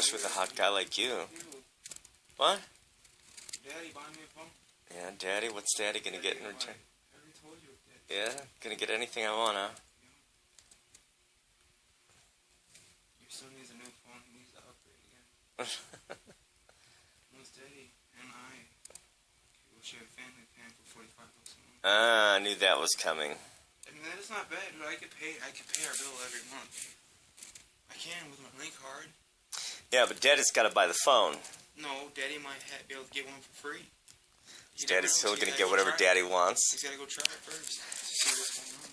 Especially with a hot guy like you. What? Daddy, buy me a phone. Yeah, Daddy, what's Daddy gonna get in return? Yeah, gonna get anything I want, huh? Your son needs a new phone. He needs to upgrade again. Once Daddy and I will share a family plan for 45 bucks a month. Ah, I knew that was coming. I mean, that is not bad, dude. I could pay. I could pay our bill every month. I can with my link card. Yeah, but Daddy's gotta buy the phone. No, Daddy might ha be able to get one for free. You never Daddy know, still gonna get whatever it. Daddy wants? He's got to go try it first to see what's going on.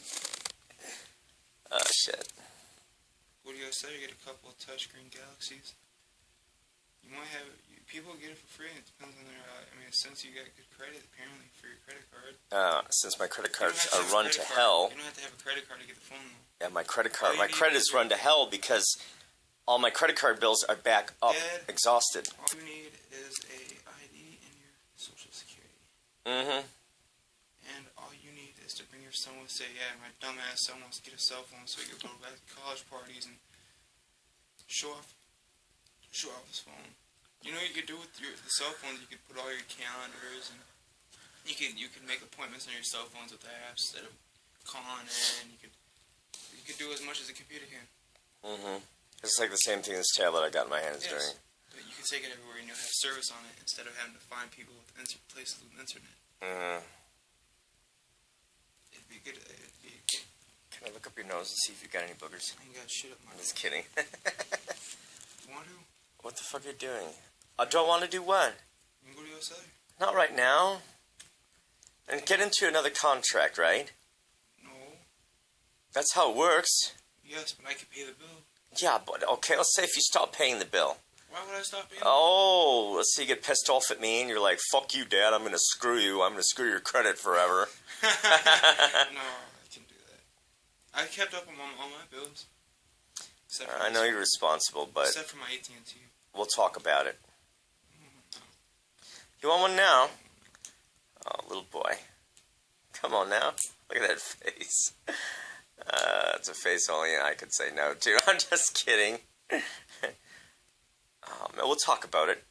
Oh shit. What do you guys say? You get a couple of touchscreen Galaxies. You might have you, people get it for free. It depends on their. Uh, I mean, since you got good credit, apparently for your credit card. Uh, since my credit cards are a run to card. hell, You don't have to have a credit card to get the phone though. yeah, my credit card, my you need credit is is run to hell because all my credit card bills are back up, Dad. exhausted. All you need is a ID and your social security, Mm-hmm. and all you need is to bring your son and Say, yeah, my dumbass son wants to get a cell phone so he can go back to college parties and show off, show off his phone. You know what you could do with your the cell phones? You could put all your calendars and you can you can make appointments on your cell phones with the apps instead of calling in. You could you could do as much as a computer can. Mm-hmm. It's like the same thing as tablet I got in my hands Yes. during. But you can take it everywhere and you'll have service on it instead of having to find people with inter- places with internet. Mm-hmm. It'd be good. It'd be good. Can I look up your nose and see if you got any boogers? I ain't got shit up my. I'm just kidding. Want to? what the fuck are you doing? I don't want to do what? You can go to. Not right now. And get into another contract, right? No. That's how it works. Yes, but I could pay the bill. Yeah, but okay, let's say if you stop paying the bill. Why would I stop paying? Oh, let's say you get pissed off at me and you're like, fuck you, dad, I'm gonna screw you, I'm gonna screw your credit forever. no, I can't do that. I kept up on all my bills. Except uh, for I know you're responsible, but Except for my AT and T. we'll talk about it. Mm-hmm. You want one now? Oh, little boy. Come on now. Look at that face. Uh, it's a face only I could say no to. I'm just kidding. oh, we'll talk about it.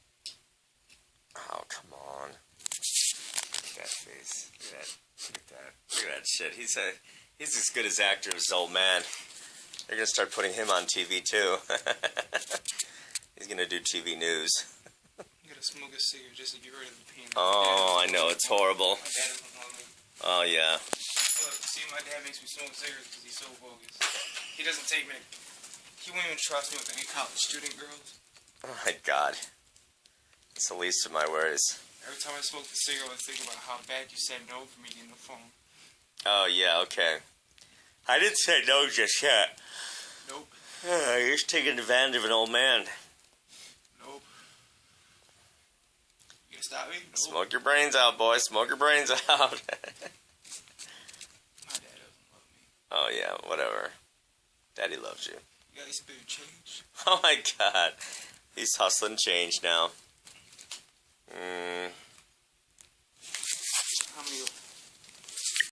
Oh, come on. Look at that face. Look at that. Look at that. Look at that shit. He's a, he's as good as actor as old man. They're gonna start putting him on TV too. he's gonna do TV news. You gotta smoke a cigarette just to get rid of the pain. Oh, I know it's horrible. My dad doesn't love me. Oh yeah. See, my dad makes me smoke cigarettes because he's so bogus. He doesn't take me. He won't even trust me with any college student girls. Oh my god. It's the least of my worries. Every time I smoke the cigarette, I think about how bad you said no for me getting the phone. Oh yeah, okay. I didn't say no just yet. Nope. You're just taking advantage of an old man. Nope. You gonna stop me? Nope. Smoke your brains out, boy. Smoke your brains out. My dad doesn't love me. Oh yeah, whatever. Daddy loves you. You gotta spit your change. Oh my god. He's hustling change now. Mm,